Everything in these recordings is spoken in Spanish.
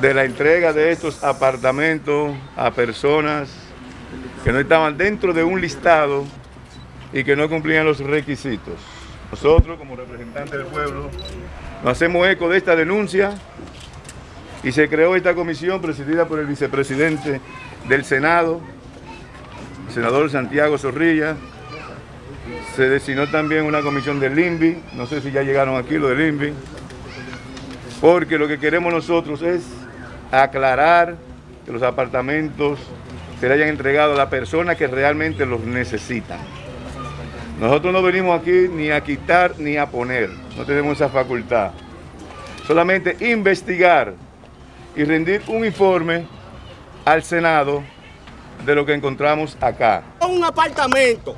de la entrega de estos apartamentos a personas que no estaban dentro de un listado y que no cumplían los requisitos. Nosotros, como representantes del pueblo, nos hacemos eco de esta denuncia y se creó esta comisión presidida por el vicepresidente del Senado, el senador Santiago Zorrilla. Se designó también una comisión del INVI, no sé si ya llegaron aquí lo del INVI, porque lo que queremos nosotros es aclarar que los apartamentos se le hayan entregado a la persona que realmente los necesita. Nosotros no venimos aquí ni a quitar ni a poner, no tenemos esa facultad. Solamente investigar y rendir un informe al Senado de lo que encontramos acá. Un apartamento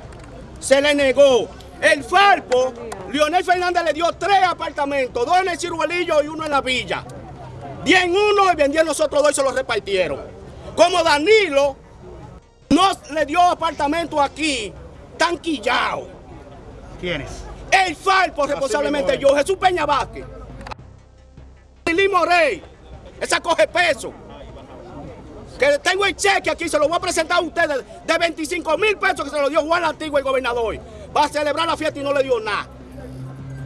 se le negó. El Farpo, Leonel Fernández le dio tres apartamentos, dos en el Ciruelillo y uno en la villa. Bien uno y vendían nosotros dos y se los repartieron. Como Danilo no le dio apartamento aquí, tanquillado. ¿Quiénes? El Farpo, responsablemente yo, Jesús Peña Vázquez. Lili Morey, esa coge peso. Que tengo el cheque aquí, se lo voy a presentar a ustedes, de 25 mil pesos que se lo dio Juan Antiguo, el gobernador. Va a celebrar la fiesta y no le dio nada.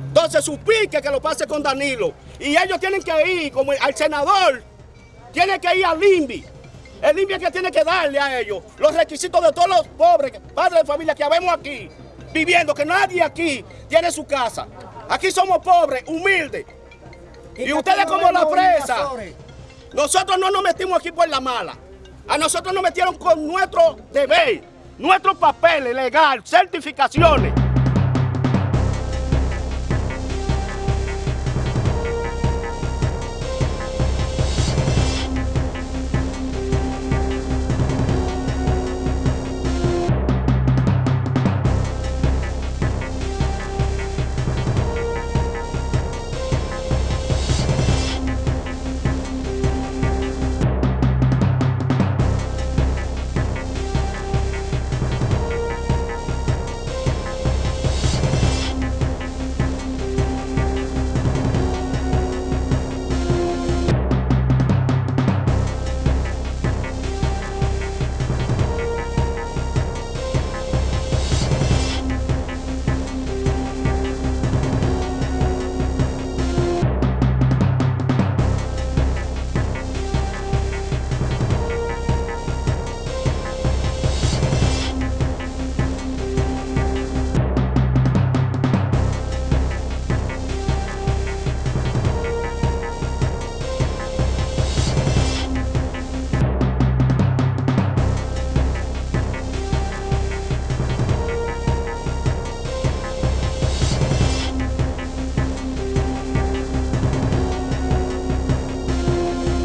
Entonces su pique que lo pase con Danilo. Y ellos tienen que ir, como al senador, tiene que ir al INVI. El INVI es que tiene que darle a ellos los requisitos de todos los pobres, padres de familia que habemos aquí, viviendo, que nadie aquí tiene su casa. Aquí somos pobres, humildes. Y, ustedes como la presa. Nosotros no nos metimos aquí por la mala. A nosotros nos metieron con nuestro deber, nuestros papeles legal, certificaciones.